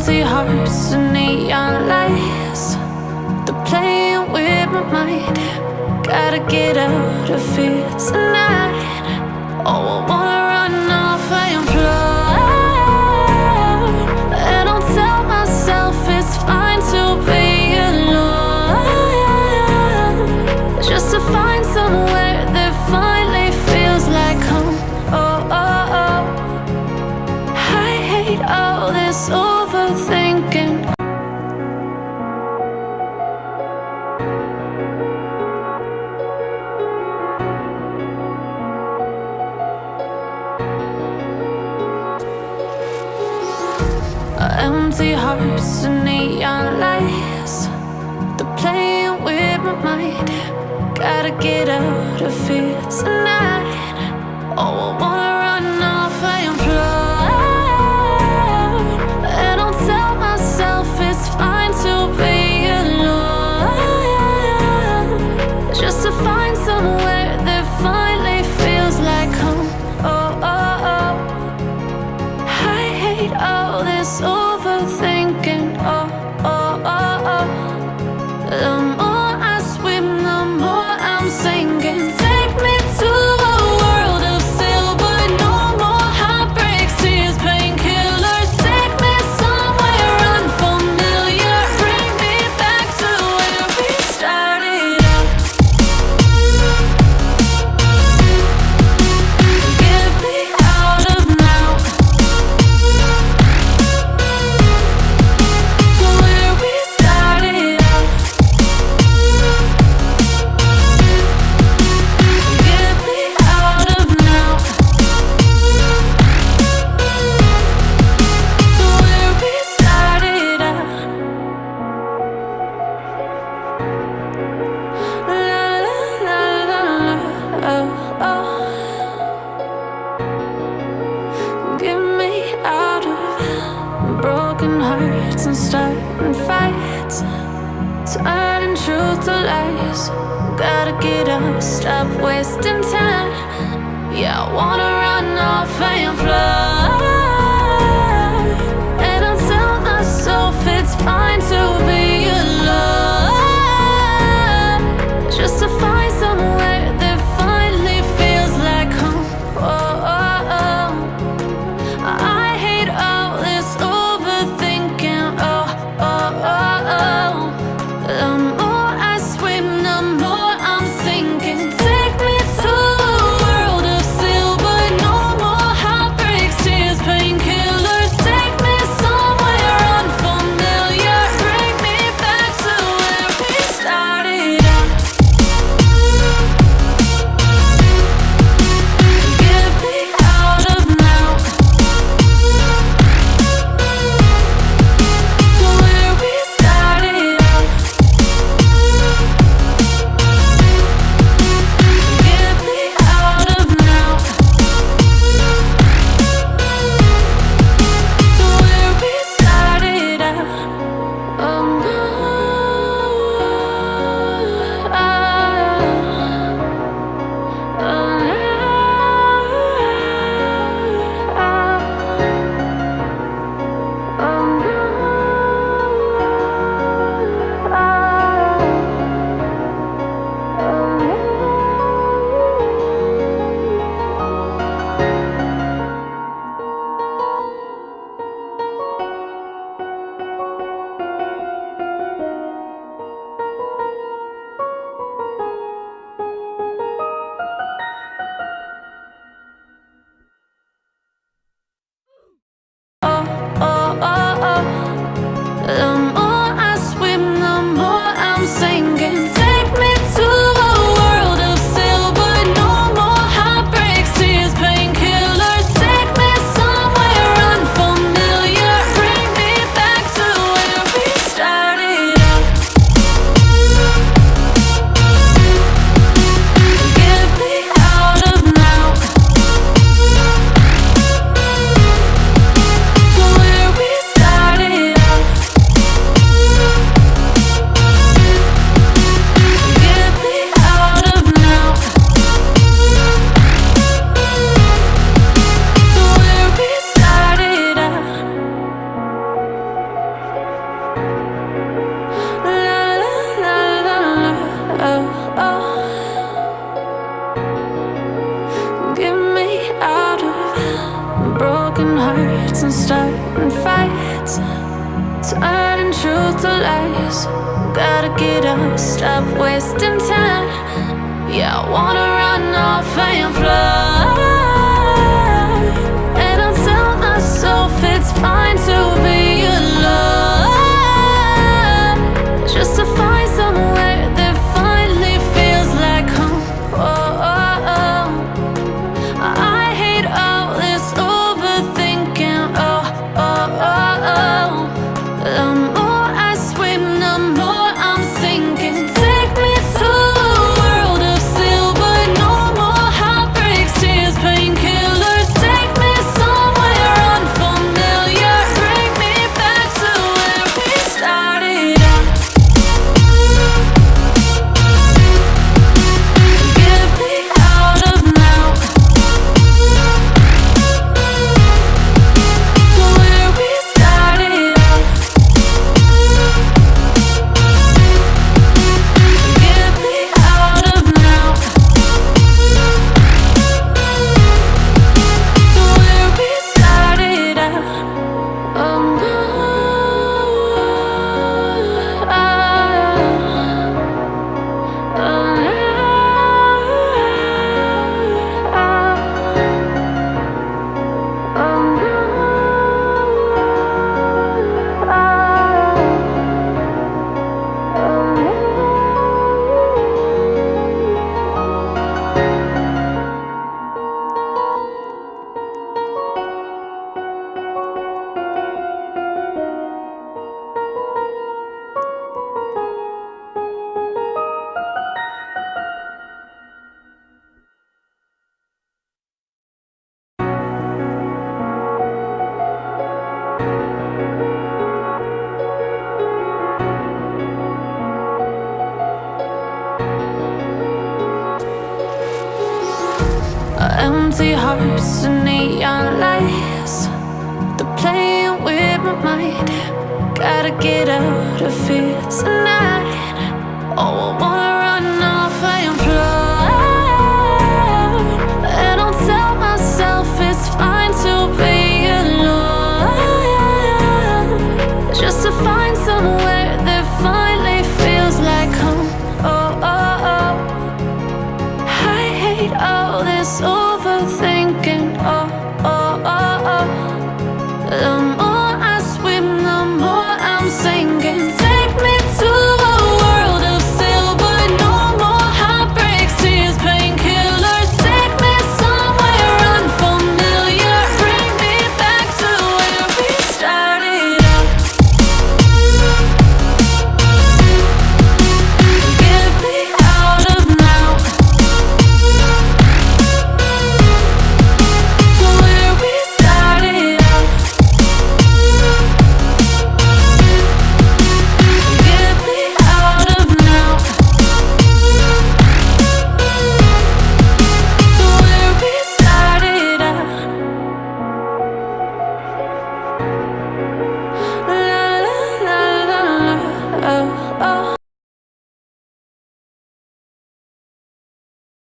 empty hearts and neon lights. They're playing with my mind. Gotta get out of here. Empty hearts and neon lights. They're playing with my mind. Gotta get out of here tonight. to lies, Gotta get up, stop wasting time. Yeah, I wanna run off and fly. hearts and starting fights, turning truth to lies. Gotta get up, stop wasting time. Yeah, I wanna run off and fly. hearts and neon lights. They're playing with my mind. Gotta get out of here tonight. Oh, I want